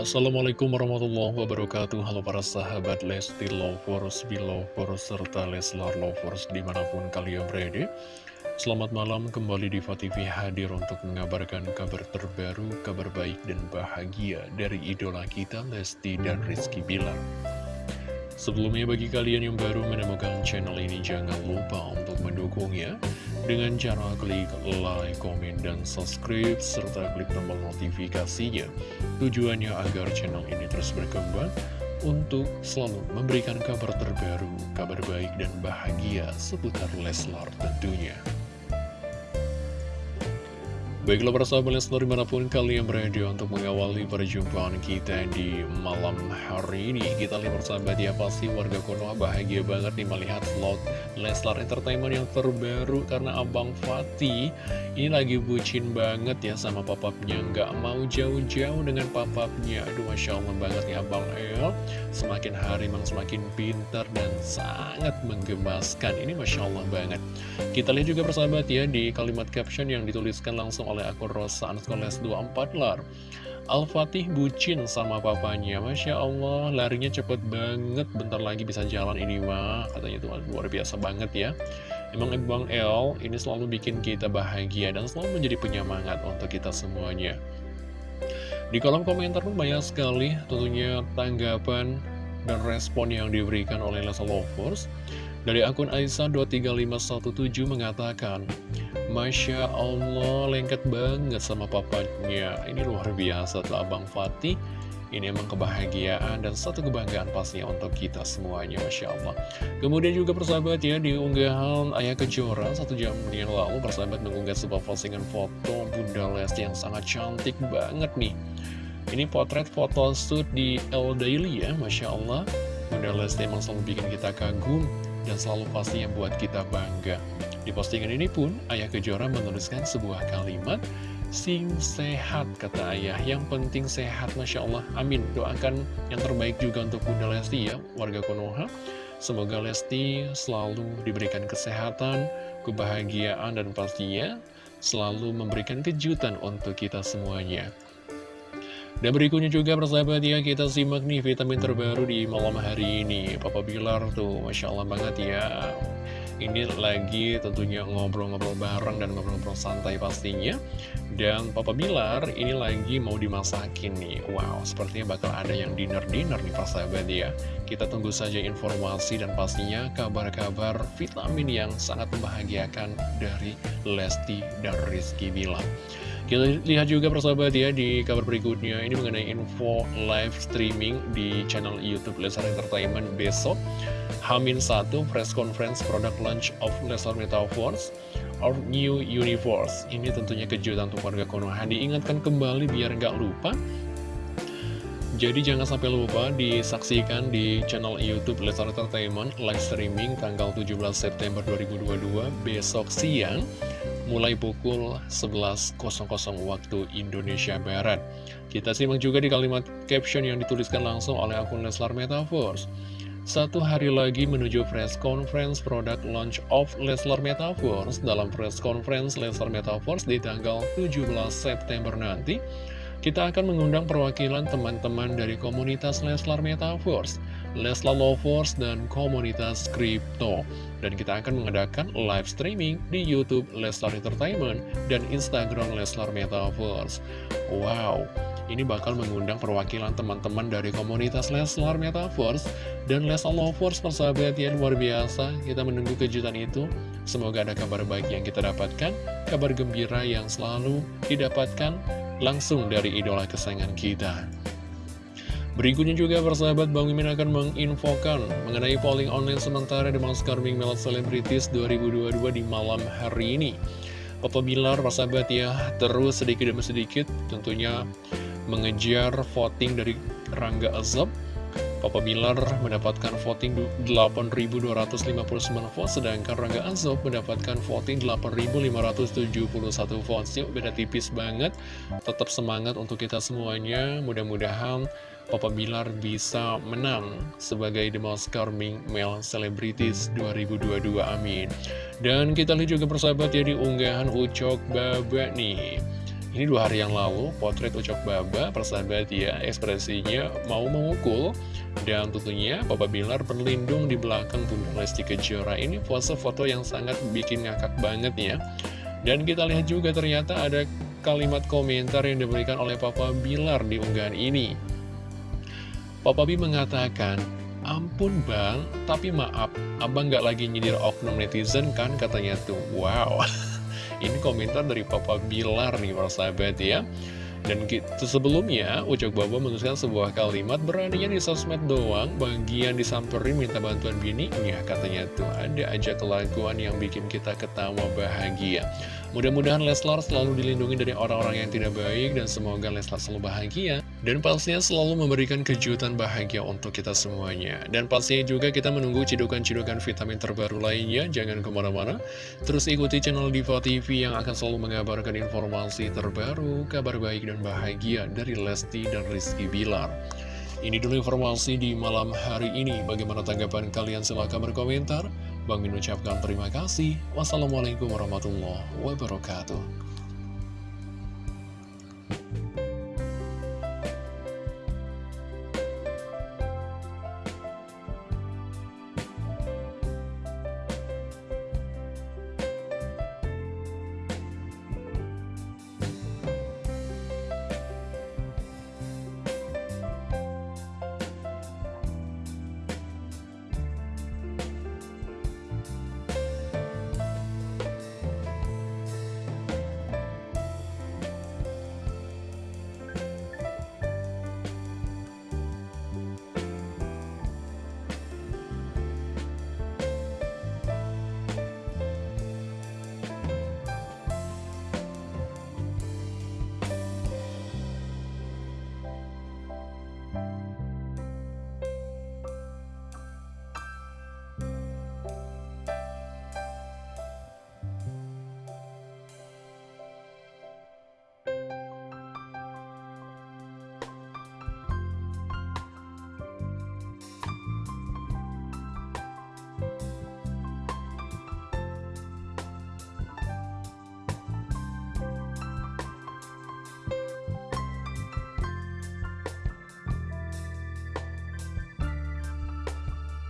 Assalamualaikum warahmatullahi wabarakatuh. Halo para sahabat Lesti Lovers, Belovers, serta Leslar Lovers di mana pun kalian berada. Selamat malam kembali di TV hadir untuk mengabarkan kabar terbaru, kabar baik dan bahagia dari idola kita Lesti dan Rizky Bilar. Sebelumnya bagi kalian yang baru menemukan channel ini jangan lupa untuk mendukungnya dengan cara klik like, komen, dan subscribe, serta klik tombol notifikasinya. Tujuannya agar channel ini terus berkembang untuk selalu memberikan kabar terbaru, kabar baik dan bahagia seputar Leslar tentunya. Baiklah para sahabat Leslar di mana pun kalian berada untuk mengawali perjumpaan kita di malam hari ini. Kita lihat persahabat ya pasti warga Konoha bahagia banget nih melihat vlog Leslar Entertainment yang terbaru Karena Abang Fatih ini lagi bucin banget ya sama papapnya. Nggak mau jauh-jauh dengan papapnya. Aduh Masya Allah banget ya Abang El. Semakin hari memang semakin pintar dan sangat menggemaskan. Ini Masya Allah banget. Kita lihat juga persahabat ya di kalimat caption yang dituliskan langsung oleh akun Rosa Anskoles 24 lar. Al-Fatih bucin sama papanya. Masya Allah larinya cepet banget. Bentar lagi bisa jalan ini mah Katanya itu luar biasa banget ya. Emang Bang El ini selalu bikin kita bahagia Dan selalu menjadi penyemangat untuk kita semuanya. Di kolom komentar pun banyak sekali Tentunya tanggapan dan respon yang diberikan oleh Lesa Lovers dari akun Aisyah23517 mengatakan, Masya Allah, lengket banget sama papanya. Ini luar biasa tuh Abang Fatih. Ini emang kebahagiaan dan satu kebanggaan pastinya untuk kita semuanya, Masya Allah. Kemudian juga persahabat ya, di unggahan Ayah Kejora, satu jam yang lalu, persahabat mengunggah sebuah postingan foto Bunda Lesti yang sangat cantik banget nih. Ini potret foto shoot di El Daily ya, Masya Allah. Bunda Lesti emang selalu bikin kita kagum dan selalu pasti yang buat kita bangga. Di postingan ini pun, Ayah Kejora menuliskan sebuah kalimat, Sing sehat, kata ayah. Yang penting sehat, Masya Allah. Amin. Doakan yang terbaik juga untuk Bunda Lesti ya, warga Konoha. Semoga Lesti selalu diberikan kesehatan, kebahagiaan, dan pastinya selalu memberikan kejutan untuk kita semuanya. Dan berikutnya juga persahabat ya kita simak nih vitamin terbaru di malam hari ini. Papa Bilar tuh Masya Allah banget ya. Ini lagi tentunya ngobrol-ngobrol bareng dan ngobrol-ngobrol santai pastinya. Dan Papa Bilar ini lagi mau dimasakin nih. Wow sepertinya bakal ada yang dinner-dinner nih persahabat ya. Kita tunggu saja informasi dan pastinya kabar-kabar vitamin yang sangat membahagiakan dari Lesti dan Rizky Bilar kita lihat juga persahabat ya di kabar berikutnya. Ini mengenai info live streaming di channel Youtube Lesar Entertainment besok. Hamin 1 press conference product launch of Lesar Metaverse or New Universe. Ini tentunya kejutan untuk warga Konoha. Diingatkan kembali biar nggak lupa. Jadi jangan sampai lupa disaksikan di channel Youtube Lesar Entertainment live streaming tanggal 17 September 2022 besok siang mulai pukul 11.00 waktu Indonesia Barat. Kita simak juga di kalimat caption yang dituliskan langsung oleh akun Leslar Metaverse. Satu hari lagi menuju press conference product launch of Leslar Metaverse. Dalam press conference Leslar Metaverse di tanggal 17 September nanti, kita akan mengundang perwakilan teman-teman dari komunitas Leslar Metaverse Leslar Lovers, dan komunitas Crypto. Dan kita akan mengadakan live streaming di Youtube Leslar Entertainment dan Instagram Leslar Metaverse. Wow, ini bakal mengundang perwakilan teman-teman dari komunitas Leslar Metaverse dan Leslar Lovers persahabat yang luar biasa. Kita menunggu kejutan itu. Semoga ada kabar baik yang kita dapatkan, kabar gembira yang selalu didapatkan langsung dari idola kesayangan kita. Berikutnya juga persahabat Bang Mimin akan menginfokan mengenai polling online sementara The Most Carming Male Celebrities 2022 di malam hari ini. Papa Bilar persahabat ya terus sedikit demi sedikit tentunya mengejar voting dari Rangga Azab Papa Bilar mendapatkan voting 8.259 vote, sedangkan Rangga Azob mendapatkan voting 8.571 vote. Yuk, beda tipis banget. Tetap semangat untuk kita semuanya. Mudah-mudahan Papa Bilar bisa menang sebagai The Most Charming Male Celebrities 2022. Amin. Dan kita lihat juga persahabat ya di unggahan Ucok Baba nih. Ini dua hari yang lalu, potret Ucok Baba, persahabat ya, ekspresinya mau memukul. Dan tentunya Papa Bilar berlindung di belakang Bunda Lesti Kejora. Ini pose foto yang sangat bikin ngakak banget ya. Dan kita lihat juga ternyata ada kalimat komentar yang diberikan oleh Papa Bilar di unggahan ini. Papa B mengatakan, Ampun bang, tapi maaf, abang gak lagi nyindir oknum netizen kan katanya tuh. Wow. Ini komentar dari Papa Bilar nih para sahabat ya dan gitu sebelumnya, Ucok Baba menuliskan sebuah kalimat beraninya di sosmed doang, bagian disamperin minta bantuan bini, ya katanya tuh ada aja kelakuan yang bikin kita ketawa bahagia. Mudah-mudahan Leslar selalu dilindungi dari orang-orang yang tidak baik dan semoga Leslar selalu bahagia. Dan pastinya selalu memberikan kejutan bahagia untuk kita semuanya. Dan pastinya juga kita menunggu cidukan-cidukan vitamin terbaru lainnya. Jangan ke mana-mana. Terus ikuti channel Diva TV yang akan selalu mengabarkan informasi terbaru, kabar baik dan bahagia dari Lesti dan Rizky Bilar. Ini dulu informasi di malam hari ini. Bagaimana tanggapan kalian? Silahkan berkomentar. Bang Min ucapkan terima kasih. Wassalamualaikum warahmatullahi wabarakatuh.